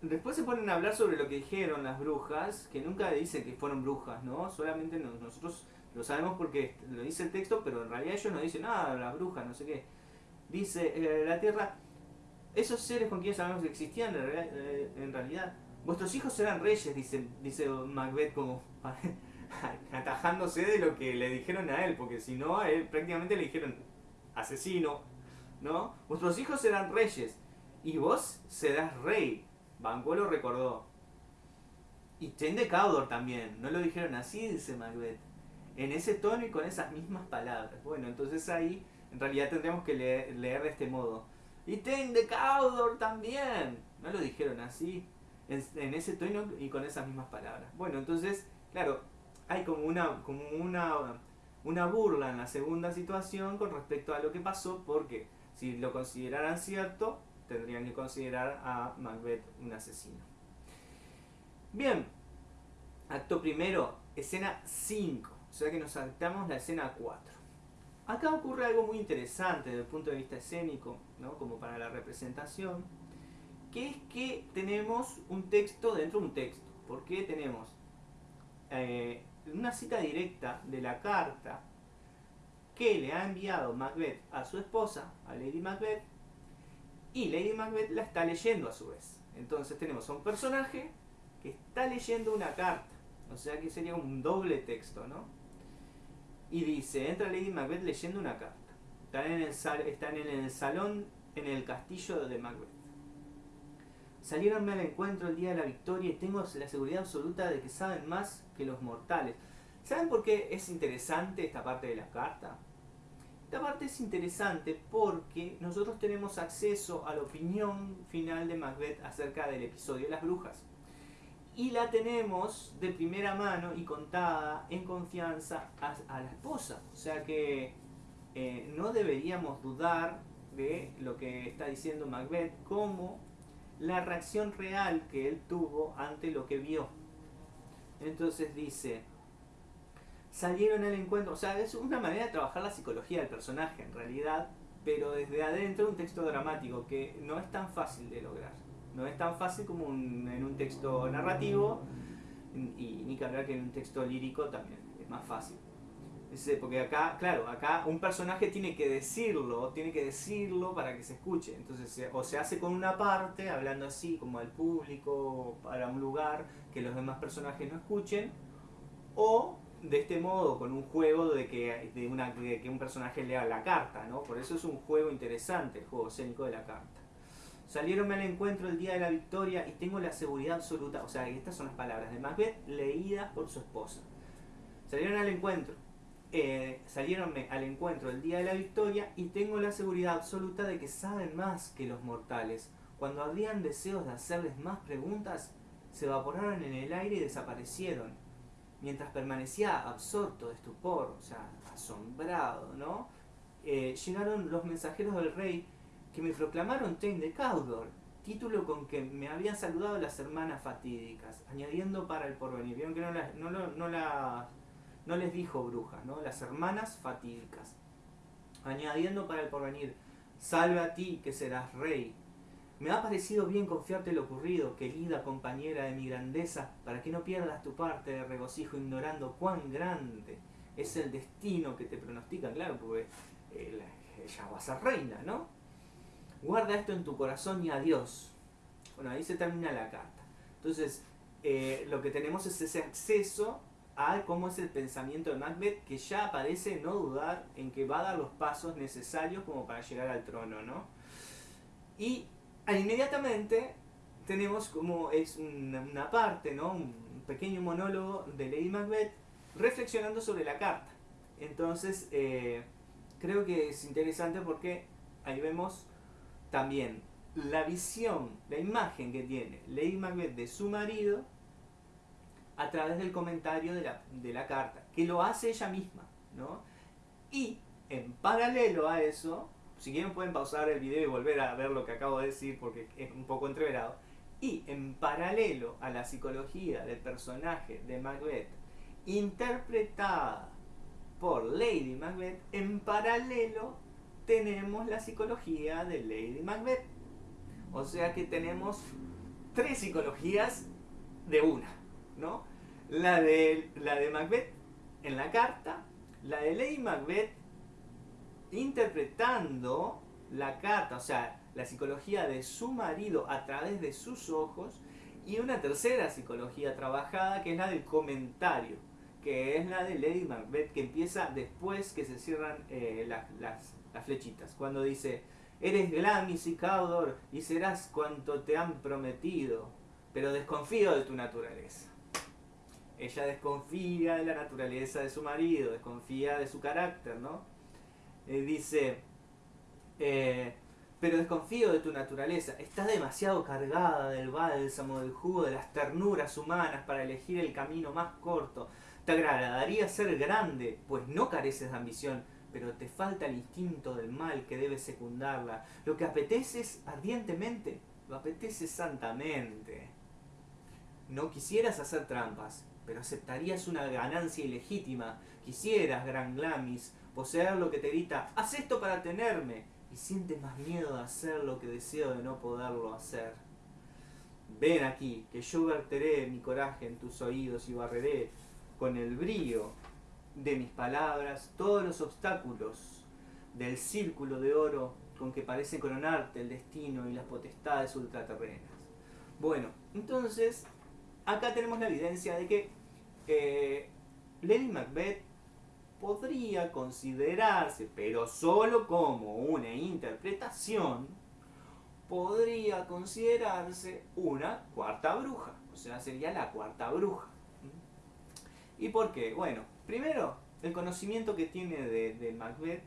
después se ponen a hablar sobre lo que dijeron las brujas, que nunca dicen que fueron brujas, ¿no? Solamente nosotros lo sabemos porque lo dice el texto, pero en realidad ellos no dicen nada, la bruja, no sé qué. Dice, eh, la tierra, esos seres con quienes sabemos que existían eh, en realidad, vuestros hijos serán reyes, dice, dice Macbeth como atajándose de lo que le dijeron a él, porque si no, a él prácticamente le dijeron asesino, ¿no? Vuestros hijos serán reyes y vos serás rey. Banquo lo recordó. Y Chen de Caudor también. No lo dijeron así, dice Macbeth. En ese tono y con esas mismas palabras. Bueno, entonces ahí en realidad tendríamos que leer, de este modo. Y Ten de Caudor también. No lo dijeron así. En, ese tono y con esas mismas palabras. Bueno, entonces, claro, hay como una, como una, una burla en la segunda situación con respecto a lo que pasó, porque si lo consideraran cierto, tendrían que considerar a Macbeth un asesino. Bien, acto primero, escena 5, o sea que nos saltamos la escena 4. Acá ocurre algo muy interesante desde el punto de vista escénico, ¿no? como para la representación, que es que tenemos un texto dentro de un texto. ¿Por qué tenemos eh, una cita directa de la carta que le ha enviado Macbeth a su esposa, a Lady Macbeth, y Lady Macbeth la está leyendo a su vez. Entonces tenemos a un personaje que está leyendo una carta. O sea que sería un doble texto, ¿no? Y dice, entra Lady Macbeth leyendo una carta. Están en el, están en el salón, en el castillo de Macbeth. Salieronme al encuentro el día de la victoria y tengo la seguridad absoluta de que saben más que los mortales. ¿Saben por qué es interesante esta parte de la carta? Esta parte es interesante porque nosotros tenemos acceso a la opinión final de Macbeth acerca del episodio de las brujas. Y la tenemos de primera mano y contada en confianza a, la esposa. O sea que eh, no deberíamos dudar de lo que está diciendo Macbeth como la reacción real que él tuvo ante lo que vio. Entonces dice, salieron al encuentro. O sea, es una manera de trabajar la psicología del personaje en realidad, pero desde adentro un texto dramático que no es tan fácil de lograr. No es tan fácil como en un texto narrativo y ni que hablar que en un texto lírico también es más fácil. Porque acá, claro, acá un personaje tiene que decirlo, tiene que decirlo para que se escuche. Entonces, o se hace con una parte, hablando así, como al público, para un lugar, que los demás personajes no escuchen, o de este modo con un juego de que, de una, que un personaje lea la carta, ¿no? Por eso es un juego interesante, el juego escénico de la carta. Salieron al encuentro el día de la victoria y tengo la seguridad absoluta, o sea, estas son las palabras de Macbeth leídas por su esposa. Salieron al encuentro, eh, salieron al encuentro el día de la victoria y tengo la seguridad absoluta de que saben más que los mortales. Cuando habían deseos de hacerles más preguntas, se evaporaron en el aire y desaparecieron. Mientras permanecía absorto de estupor, o sea, asombrado, ¿no? Eh, llegaron los mensajeros del rey que me proclamaron Tain de Caudor, título con que me habían saludado las hermanas fatídicas, añadiendo para el porvenir. Vieron que no, no, no, no les dijo bruja, ¿no? Las hermanas fatídicas. Añadiendo para el porvenir, salve a ti que serás rey. Me ha parecido bien confiarte lo ocurrido, querida compañera de mi grandeza, para que no pierdas tu parte de regocijo ignorando cuán grande es el destino que te pronostica, claro, porque eh, ella va a ser reina, ¿no? Guarda esto en tu corazón y adiós. Bueno, ahí se termina la carta. Entonces, eh, lo que tenemos es ese acceso a cómo es el pensamiento de Macbeth, que ya parece no dudar en que va a dar los pasos necesarios como para llegar al trono, ¿no? Y inmediatamente tenemos como es una, parte, ¿no? Un pequeño monólogo de Lady Macbeth reflexionando sobre la carta. Entonces, eh, creo que es interesante porque ahí vemos también la visión, la imagen que tiene Lady Macbeth de su marido a través del comentario de la, de la carta, que lo hace ella misma, ¿no? Y en paralelo a eso, si quieren pueden pausar el video y volver a ver lo que acabo de decir porque es un poco entreverado, y en paralelo a la psicología del personaje de Macbeth, interpretada por Lady Macbeth, en paralelo tenemos la psicología de Lady Macbeth. O sea que tenemos tres psicologías de una, ¿no? La de, la de Macbeth en la carta, la de Lady Macbeth interpretando la carta, o sea, la psicología de su marido a través de sus ojos, y una tercera psicología trabajada que es la del comentario, que es la de Lady Macbeth, que empieza después que se cierran eh, las, las flechitas. Cuando dice, eres Glamis y Caudor y serás cuanto te han prometido, pero desconfío de tu naturaleza. Ella desconfía de la naturaleza de su marido, desconfía de su carácter, ¿no? Eh, dice, eh, pero desconfío de tu naturaleza, estás demasiado cargada del bálsamo, del jugo, de las ternuras humanas para elegir el camino más corto. Te agradaría ser grande, pues no careces de ambición, pero te falta el instinto del mal que debe secundarla. Lo que apeteces ardientemente, lo apeteces santamente. No quisieras hacer trampas, pero aceptarías una ganancia ilegítima. Quisieras, gran Glamis, poseer lo que te grita, haz esto para tenerme, y sientes más miedo de hacer lo que deseo de no poderlo hacer. Ven aquí, que yo verteré mi coraje en tus oídos y barreré con el brío de mis palabras todos los obstáculos del círculo de oro con que parece coronarte el destino y las potestades ultraterrenas. Bueno, entonces, acá tenemos la evidencia de que eh, Lady Macbeth podría considerarse, pero solo como una interpretación, podría considerarse una cuarta bruja, o sea, sería la cuarta bruja. ¿Y por qué? Bueno, primero, el conocimiento que tiene de, Macbeth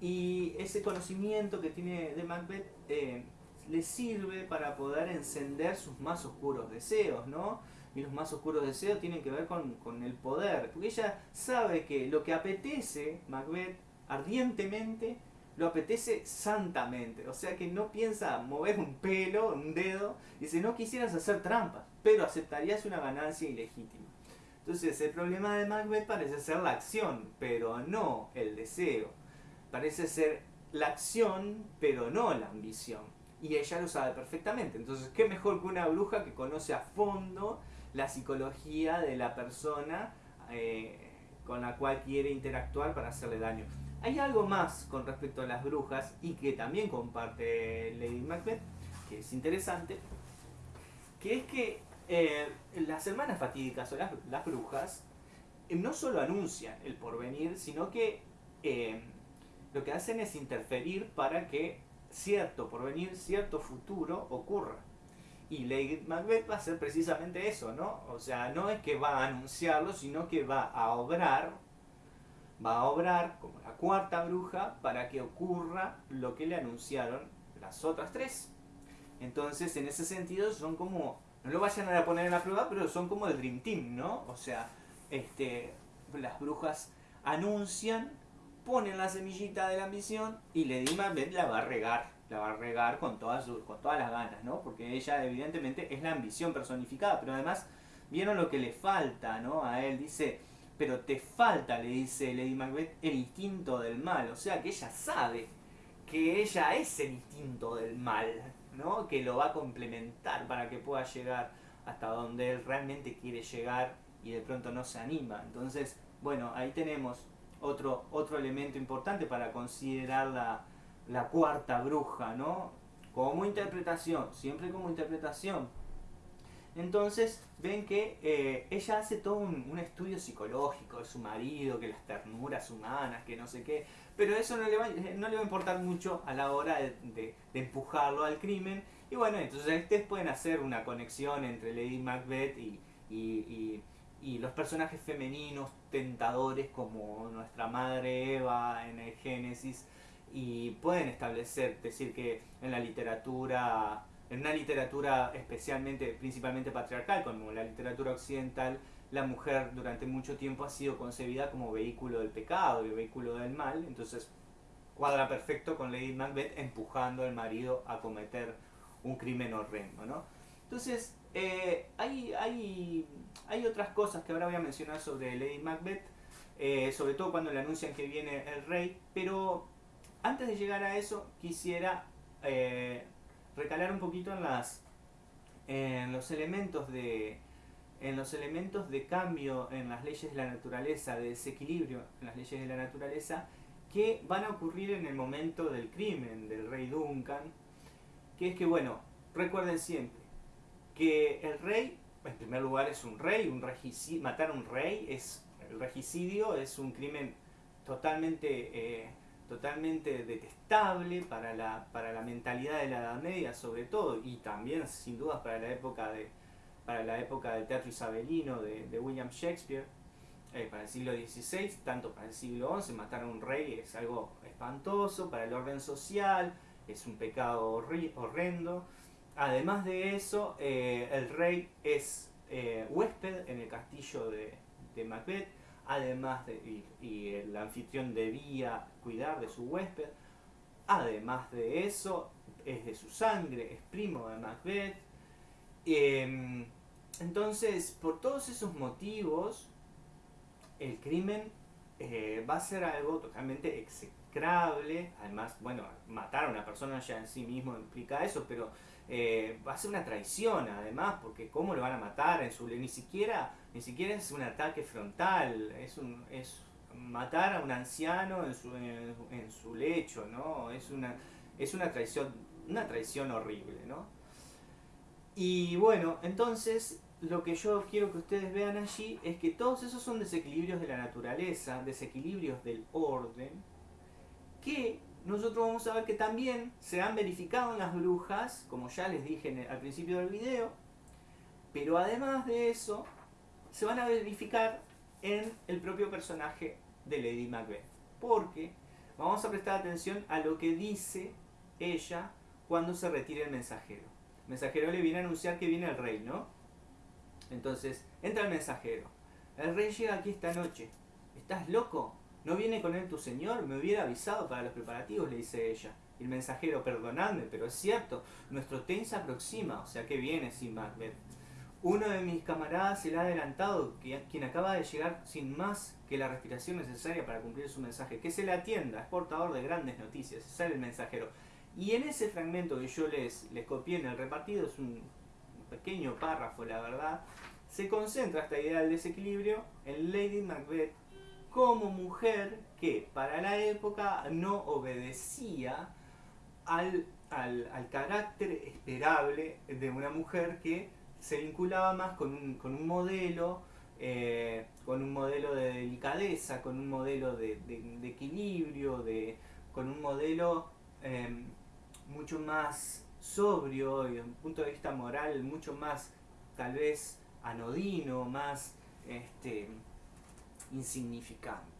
y ese conocimiento que tiene de Macbeth eh, le sirve para poder encender sus más oscuros deseos, ¿no? Y los más oscuros deseos tienen que ver con, con el poder, porque ella sabe que lo que apetece Macbeth ardientemente lo apetece santamente. O sea que no piensa mover un pelo, un dedo, dice, no quisieras hacer trampas, pero aceptarías una ganancia ilegítima. Entonces el problema de Macbeth parece ser la acción, pero no el deseo. Parece ser la acción, pero no la ambición. Y ella lo sabe perfectamente. Entonces, ¿qué mejor que una bruja que conoce a fondo la psicología de la persona eh, con la cual quiere interactuar para hacerle daño? Hay algo más con respecto a las brujas y que también comparte Lady Macbeth, que es interesante, que es que eh, las hermanas fatídicas o las, brujas no solo anuncian el porvenir, sino que eh, lo que hacen es interferir para que cierto porvenir, cierto futuro ocurra. Y Lady Macbeth va a hacer precisamente eso, ¿no? O sea, no es que va a anunciarlo, sino que va a obrar, va a obrar como la cuarta bruja para que ocurra lo que le anunciaron las otras tres. Entonces, en ese sentido, son como, no lo vayan a poner en la prueba, pero son como el Dream Team, ¿no? O sea, este, las brujas anuncian, ponen la semillita de la ambición y Lady Macbeth la va a regar, la va a regar con todas, con todas las ganas, ¿no? Porque ella evidentemente es la ambición personificada, pero además vieron lo que le falta, ¿no? A él dice, pero te falta, le dice Lady Macbeth, el instinto del mal, o sea que ella sabe que ella es el instinto del mal, ¿no? Que lo va a complementar para que pueda llegar hasta donde él realmente quiere llegar y de pronto no se anima. Entonces, bueno, ahí tenemos otro, otro elemento importante para considerar la, la cuarta bruja, ¿no? Como interpretación, siempre como interpretación. Entonces ven que eh, ella hace todo un, estudio psicológico de su marido, que las ternuras humanas, que no sé qué, pero eso no le va, va a importar mucho a la hora de, empujarlo al crimen. Y bueno, entonces ustedes pueden hacer una conexión entre Lady Macbeth y los personajes femeninos tentadores como nuestra madre Eva en el Génesis y pueden establecer, decir que en la literatura, en una literatura especialmente, principalmente patriarcal, como la literatura occidental, la mujer durante mucho tiempo ha sido concebida como vehículo del pecado y vehículo del mal, entonces cuadra perfecto con Lady Macbeth empujando al marido a cometer un crimen horrendo, ¿no? Entonces, eh, hay, hay, hay, otras cosas que ahora voy a mencionar sobre Lady Macbeth, eh, sobre todo cuando le anuncian que viene el rey, pero antes de llegar a eso quisiera eh, recalar un poquito en, las, en los elementos de en los elementos de cambio en las leyes de la naturaleza, de desequilibrio en las leyes de la naturaleza, que van a ocurrir en el momento del crimen del rey Duncan, que es que, bueno, recuerden siempre, que el rey, en primer lugar, es un rey, un regicidio, matar a un rey, es, el regicidio es un crimen totalmente, eh, totalmente detestable para la, para la mentalidad de la Edad Media, sobre todo, y también, sin dudas, para la época, de, para la época del teatro isabelino de, William Shakespeare. Eh, para el siglo XVI, tanto para el siglo XI, matar a un rey es algo espantoso para el orden social, es un pecado horrendo. Además de eso, eh, el rey es eh, huésped en el castillo de, Macbeth, además de, y, el anfitrión debía cuidar de su huésped. Además de eso, es de su sangre, es primo de Macbeth. Em, entonces, por todos esos motivos, el crimen eh, va a ser algo totalmente execrable. Además, bueno, matar a una persona ya en sí mismo implica eso, pero eh, va a ser una traición además, porque cómo lo van a matar en su ni siquiera ni siquiera es un ataque frontal, es un es matar a un anciano en su, en, su lecho, ¿no? Es una es una traición una traición horrible, ¿no? Y bueno, entonces lo que yo quiero que ustedes vean allí es que todos esos son desequilibrios de la naturaleza, desequilibrios del orden, que nosotros vamos a ver que también se han verificado en las brujas, como ya les dije al principio del video, pero además de eso, se van a verificar en el propio personaje de Lady Macbeth. Porque vamos a prestar atención a lo que dice ella cuando se retira el mensajero. El mensajero le viene a anunciar que viene el rey, ¿no? Entonces, entra el mensajero. El rey llega aquí esta noche. ¿Estás loco? ¿No viene con él tu señor? Me hubiera avisado para los preparativos, le dice ella. El mensajero, perdonadme, pero es cierto, nuestro ten se aproxima, o sea que viene sin Macbeth. Uno de mis camaradas se le ha adelantado, quien acaba de llegar sin más que la respiración necesaria para cumplir su mensaje. Que se le atienda, es portador de grandes noticias, sale el mensajero. Y en ese fragmento que yo les, les copié en el repartido, es un pequeño párrafo, la verdad, se concentra esta idea del desequilibrio en Lady Macbeth como mujer que para la época no obedecía al, carácter esperable de una mujer que se vinculaba más con un, modelo eh, con un modelo de delicadeza, con un modelo de, equilibrio, de, con un modelo em, mucho más sobrio y desde un punto de vista moral mucho más tal vez anodino, más este, insignificante.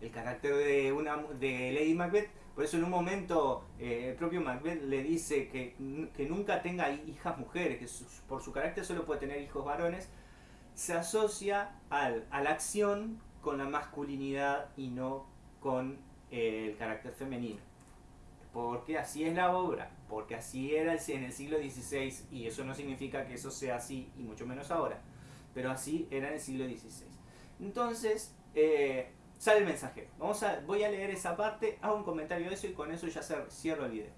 El carácter de, una, de Lady Macbeth, por eso en un momento eh, el propio Macbeth le dice que, nunca tenga hijas mujeres, que por su carácter solo puede tener hijos varones, se asocia al, a la acción con la masculinidad y no con eh, el carácter femenino. Porque así es la obra, porque así era en el siglo XVI y eso no significa que eso sea así y mucho menos ahora, pero así era en el siglo XVI. Entonces, eh, sale el mensajero. Vamos a, voy a leer esa parte, hago un comentario de eso y con eso ya cierro el video.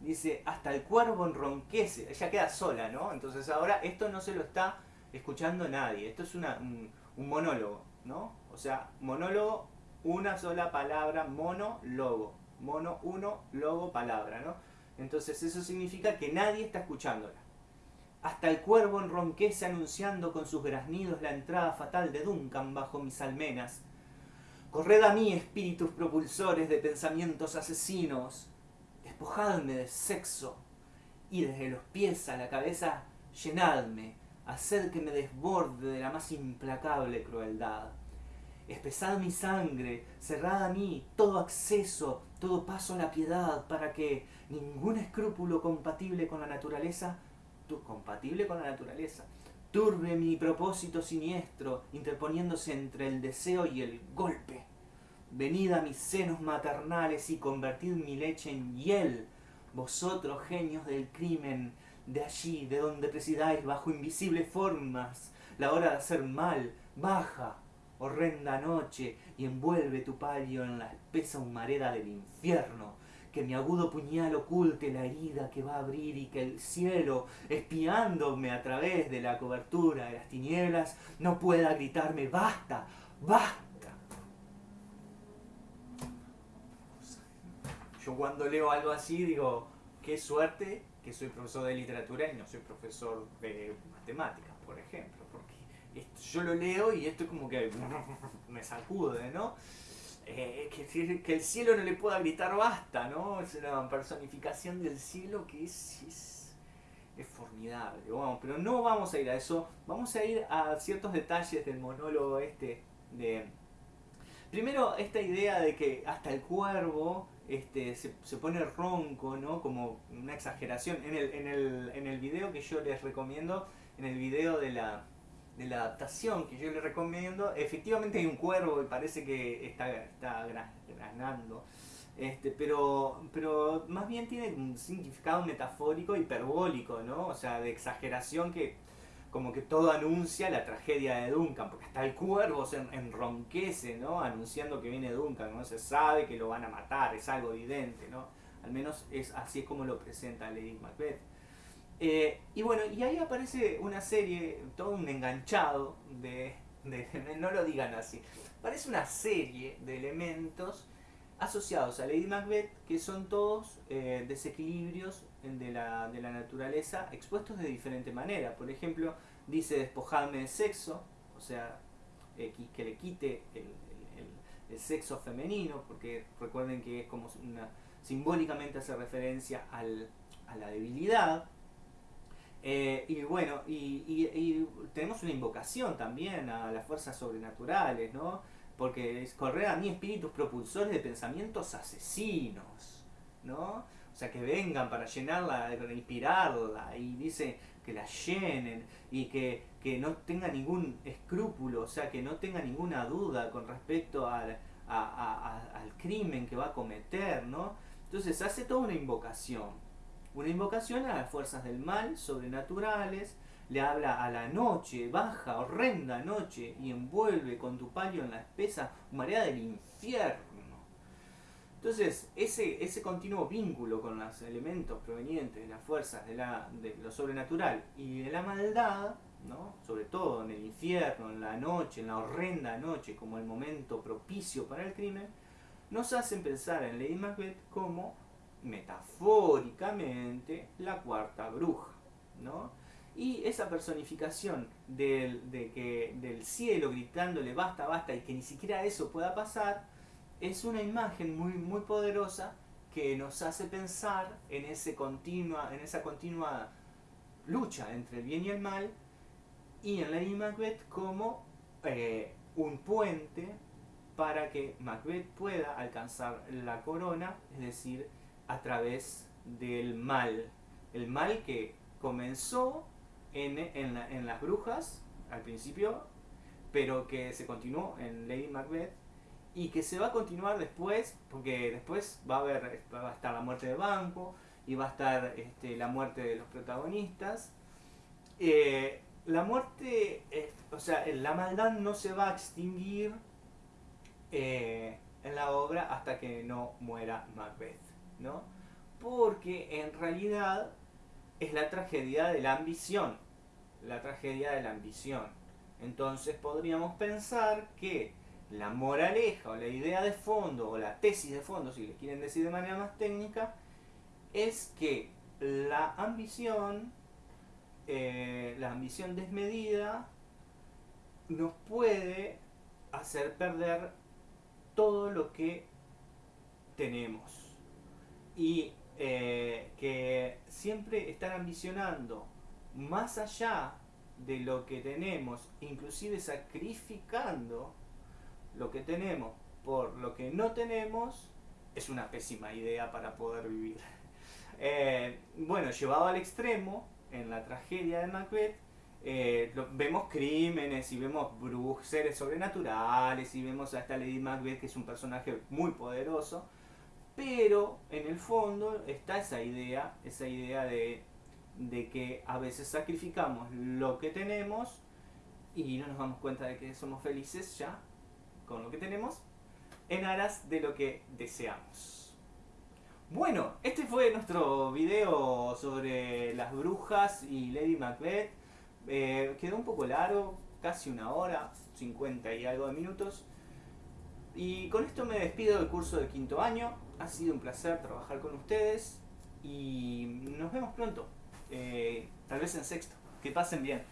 Dice, hasta el cuervo enronquece, ella queda sola, ¿no? Entonces ahora esto no se lo está escuchando nadie, esto es un, monólogo, ¿no? O sea, monólogo, una sola palabra, monólogo, mono, uno, logo, palabra, ¿no? Entonces eso significa que nadie está escuchándola. Hasta el cuervo enronquece anunciando con sus graznidos la entrada fatal de Duncan bajo mis almenas. Corred a mí, espíritus propulsores de pensamientos asesinos, despojadme de sexo, y desde los pies a la cabeza llenadme, haced que me desborde de la más implacable crueldad. Espesad mi sangre, cerrad a mí todo acceso, todo paso a la piedad, para que ningún escrúpulo compatible con la naturaleza compatible con la naturaleza. Turbe mi propósito siniestro, interponiéndose entre el deseo y el golpe. Venid a mis senos maternales y convertid mi leche en hiel, vosotros genios del crimen, de allí, de donde presidáis bajo invisibles formas, la hora de hacer mal, baja, horrenda noche, y envuelve tu palio en la espesa humareda del infierno, que mi agudo puñal oculte la herida que va a abrir y que el cielo, espiándome a través de la cobertura de las tinieblas, no pueda gritarme basta, basta. Yo cuando leo algo así digo, qué suerte que soy profesor de literatura y no soy profesor de matemáticas, por ejemplo, porque yo lo leo y esto es como que me sacude, ¿no? Eh, que, el cielo no le pueda gritar basta, ¿no? Es una personificación del cielo que es, es, formidable. pero no vamos a ir a eso, vamos a ir a ciertos detalles del monólogo este de... Primero, esta idea de que hasta el cuervo este, se, se, pone ronco, ¿no? Como una exageración. En el, en, el, en el video que yo les recomiendo, en el video de la, de la adaptación que yo le recomiendo, efectivamente hay un cuervo y parece que está, está granando. Este, pero, pero más bien tiene un significado metafórico hiperbólico, ¿no? O sea, de exageración que como que todo anuncia la tragedia de Duncan, porque hasta el cuervo se enronquece, ¿no? Anunciando que viene Duncan, ¿no? Se sabe que lo van a matar, es algo evidente, ¿no? Al menos es así es como lo presenta Lady Macbeth. Eh, y bueno, y ahí aparece una serie, todo un enganchado de, no lo digan así, parece una serie de elementos asociados a Lady Macbeth que son todos eh, desequilibrios de la, de la, naturaleza expuestos de diferente manera. Por ejemplo, dice despojadme de sexo, o sea, eh, que le quite el, el, sexo femenino, porque recuerden que es como una, simbólicamente hace referencia al, a la debilidad. Eh, y bueno, y, tenemos una invocación también a las fuerzas sobrenaturales, ¿no? Porque es correr a mí espíritus propulsores de pensamientos asesinos, ¿no? O sea, que vengan para llenarla, para inspirarla, y dice que la llenen y que, no tenga ningún escrúpulo, o sea, que no tenga ninguna duda con respecto al, al crimen que va a cometer, ¿no? Entonces hace toda una invocación. Una invocación a las fuerzas del mal, sobrenaturales, le habla a la noche, baja, horrenda noche, y envuelve con tu palio en la espesa marea del infierno. Entonces, ese, ese continuo vínculo con los elementos provenientes de las fuerzas de, la, de lo sobrenatural y de la maldad, ¿no? sobre todo en el infierno, en la noche, en la horrenda noche, como el momento propicio para el crimen, nos hacen pensar en Lady Macbeth como metafóricamente la cuarta bruja, ¿no? Y esa personificación del, de que, del cielo gritándole basta, basta y que ni siquiera eso pueda pasar, es una imagen muy, muy poderosa que nos hace pensar en, ese continua, en esa continua lucha entre el bien y el mal y en Lady Macbeth como eh, un puente para que Macbeth pueda alcanzar la corona, es decir, a través del mal. El mal que comenzó en, en, las brujas al principio, pero que se continuó en Lady Macbeth y que se va a continuar después, porque después va a haber va a estar la muerte de Banco y va a estar este, la muerte de los protagonistas. Eh, la muerte, o sea, la maldad no se va a extinguir eh, en la obra hasta que no muera Macbeth, ¿no? Porque en realidad es la tragedia de la ambición, la tragedia de la ambición. Entonces podríamos pensar que la moraleja o la idea de fondo o la tesis de fondo, si le quieren decir de manera más técnica, es que la ambición, eh, la ambición desmedida, nos puede hacer perder todo lo que tenemos. Y eh, que siempre estar ambicionando más allá de lo que tenemos, inclusive sacrificando lo que tenemos por lo que no tenemos, es una pésima idea para poder vivir. Eh, bueno, llevado al extremo, en la tragedia de Macbeth, eh, vemos crímenes y vemos seres sobrenaturales y vemos a esta Lady Macbeth que es un personaje muy poderoso, pero en el fondo está esa idea, esa idea de, de que a veces sacrificamos lo que tenemos y no nos damos cuenta de que somos felices ya con lo que tenemos en aras de lo que deseamos. Bueno, este fue nuestro video sobre las brujas y Lady Macbeth. Eh, quedó un poco largo, casi una hora, 50 y algo de minutos. Y con esto me despido del curso de quinto año. Ha sido un placer trabajar con ustedes y nos vemos pronto. Eh, tal vez en sexto. Que pasen bien.